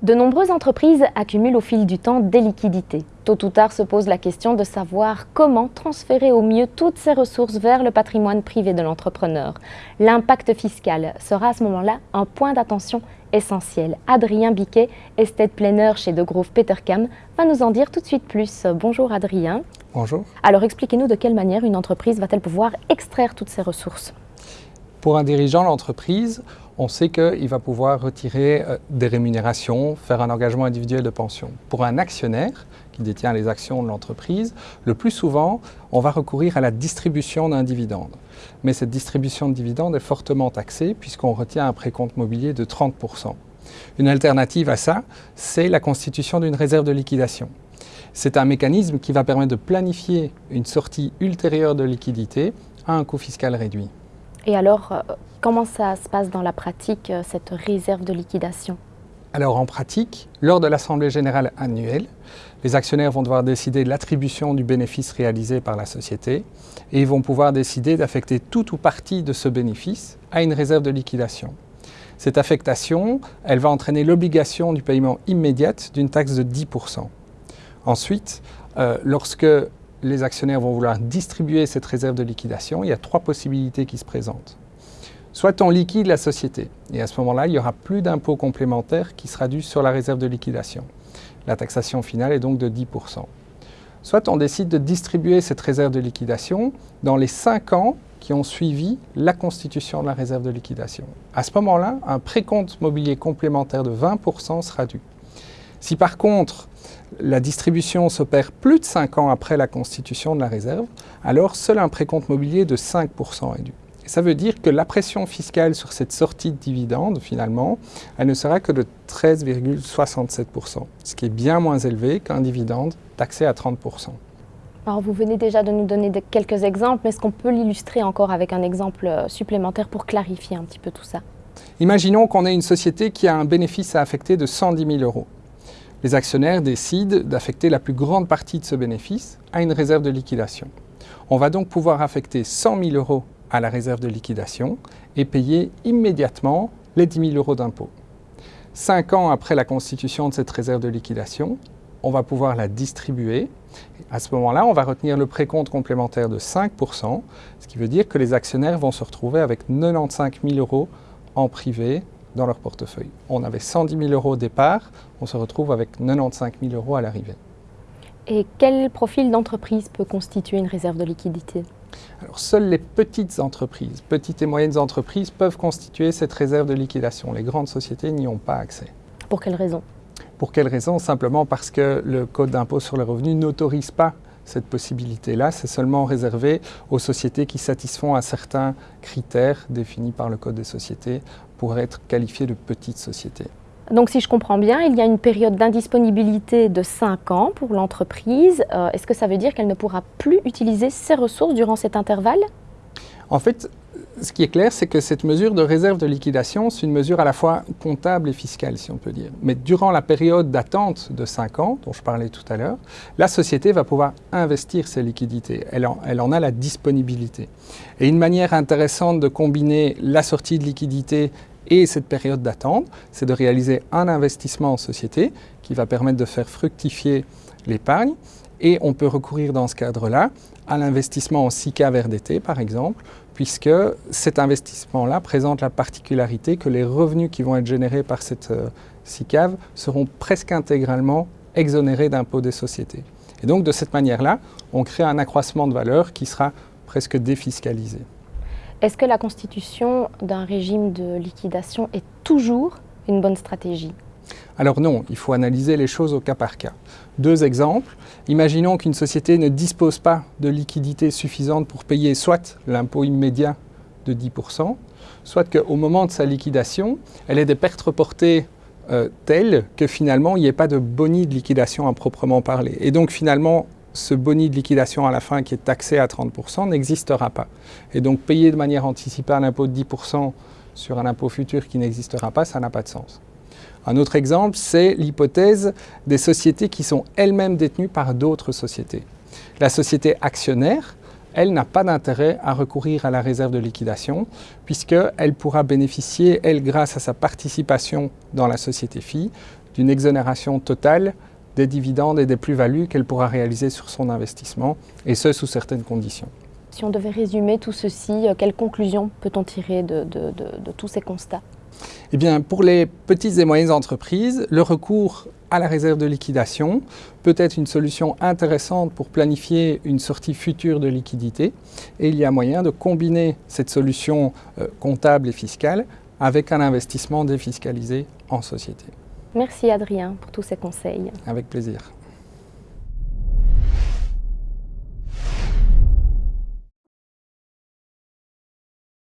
De nombreuses entreprises accumulent au fil du temps des liquidités. Tôt ou tard se pose la question de savoir comment transférer au mieux toutes ces ressources vers le patrimoine privé de l'entrepreneur. L'impact fiscal sera à ce moment-là un point d'attention essentiel. Adrien Biquet, estate planner chez De Grove Petercam, va nous en dire tout de suite plus. Bonjour Adrien. Bonjour. Alors expliquez-nous de quelle manière une entreprise va-t-elle pouvoir extraire toutes ces ressources? Pour un dirigeant d'entreprise, on sait qu'il va pouvoir retirer euh, des rémunérations, faire un engagement individuel de pension. Pour un actionnaire qui détient les actions de l'entreprise, le plus souvent, on va recourir à la distribution d'un dividende. Mais cette distribution de dividende est fortement taxée puisqu'on retient un précompte mobilier de 30%. Une alternative à ça, c'est la constitution d'une réserve de liquidation. C'est un mécanisme qui va permettre de planifier une sortie ultérieure de liquidité à un coût fiscal réduit. Et alors, euh, comment ça se passe dans la pratique, euh, cette réserve de liquidation? Alors en pratique, lors de l'Assemblée générale annuelle, les actionnaires vont devoir décider de l'attribution du bénéfice réalisé par la société et ils vont pouvoir décider d'affecter tout ou partie de ce bénéfice à une réserve de liquidation. Cette affectation, elle va entraîner l'obligation du paiement immédiat d'une taxe de 10%. Ensuite, euh, lorsque les actionnaires vont vouloir distribuer cette réserve de liquidation, il y a trois possibilités qui se présentent. Soit on liquide la société, et à ce moment-là, il n'y aura plus d'impôt complémentaire qui sera dû sur la réserve de liquidation. La taxation finale est donc de 10%. Soit on décide de distribuer cette réserve de liquidation dans les 5 ans qui ont suivi la constitution de la réserve de liquidation. À ce moment-là, un précompte mobilier complémentaire de 20% sera dû. Si par contre, la distribution s'opère plus de 5 ans après la constitution de la réserve, alors seul un précompte mobilier de 5% est dû. ça veut dire que la pression fiscale sur cette sortie de dividende, finalement, elle ne sera que de 13,67%, ce qui est bien moins élevé qu'un dividende taxé à 30%. Alors vous venez déjà de nous donner quelques exemples, mais est-ce qu'on peut l'illustrer encore avec un exemple euh, supplémentaire pour clarifier un petit peu tout ça? Imaginons qu'on ait une société qui a un bénéfice à affecter de 110 000 euros les actionnaires décident d'affecter la plus grande partie de ce bénéfice à une réserve de liquidation. On va donc pouvoir affecter 100 000 euros à la réserve de liquidation et payer immédiatement les 10 000 euros d'impôt. Cinq ans après la constitution de cette réserve de liquidation, on va pouvoir la distribuer. À ce moment-là, on va retenir le précompte complémentaire de 5%, ce qui veut dire que les actionnaires vont se retrouver avec 95 000 euros en privé dans leur portefeuille. On avait 110 000 euros au départ, on se retrouve avec 95 000 euros à l'arrivée. Et quel profil d'entreprise peut constituer une réserve de liquidité? Alors, seules les petites entreprises, petites et moyennes entreprises peuvent constituer cette réserve de liquidation. Les grandes sociétés n'y ont pas accès. Pour quelle raison? Pour quelle raison? Simplement parce que le Code d'impôt sur le revenu n'autorise pas cette possibilité-là. C'est seulement réservé aux sociétés qui satisfont à certains critères définis par le Code des sociétés pour être qualifiées de petites sociétés. Donc si je comprends bien, il y a une période d'indisponibilité de 5 ans pour l'entreprise. Euh, est-ce que ça veut dire qu'elle ne pourra plus utiliser ses ressources durant cet intervalle? En fait, ce qui est clair, c'est que cette mesure de réserve de liquidation, c'est une mesure à la fois comptable et fiscale, si on peut dire. Mais durant la période d'attente de 5 ans, dont je parlais tout à l'heure, la société va pouvoir investir ses liquidités. Elle en, elle en, a la disponibilité. Et une manière intéressante de combiner la sortie de liquidité et cette période d'attente, c'est de réaliser un investissement en société qui va permettre de faire fructifier l'épargne. Et on peut recourir dans ce cadre-là à l'investissement en SICA VRDT, par exemple, puisque cet investissement-là présente la particularité que les revenus qui vont être générés par cette euh, seront presque intégralement exonérés d'impôts des sociétés. Et donc, de cette manière-là, on crée un accroissement de valeur qui sera presque défiscalisé. Est-ce que la constitution d'un régime de liquidation est toujours une bonne stratégie? Alors non, il faut analyser les choses au cas par cas. Deux exemples. Imaginons qu'une société ne dispose pas de liquidité suffisante pour payer soit l'impôt immédiat de 10%, soit qu'au moment de sa liquidation, elle ait des pertes reportées euh, telles que finalement il n'y ait pas de boni de liquidation à proprement parler. Et donc finalement, ce boni de liquidation à la fin qui est taxé à 30% n'existera pas. Et donc payer de manière anticipée un impôt de 10% sur un impôt futur qui n'existera pas, ça n'a pas de sens. Un autre exemple, c'est l'hypothèse des sociétés qui sont elles-mêmes détenues par d'autres sociétés. La société actionnaire, elle n'a pas d'intérêt à recourir à la réserve de liquidation puisqu'elle pourra bénéficier, elle, grâce à sa participation dans la société fille, d'une exonération totale des dividendes et des plus-values qu'elle pourra réaliser sur son investissement, et ce, sous certaines conditions. Si on devait résumer tout ceci, euh, quelles conclusions peut-on tirer de, tous ces constats? Eh bien, pour les petites et moyennes entreprises, le recours à la réserve de liquidation peut être une solution intéressante pour planifier une sortie future de liquidité et il y a moyen de combiner cette solution euh, comptable et fiscale avec un investissement défiscalisé en société. Merci Adrien pour tous ces conseils. Avec plaisir.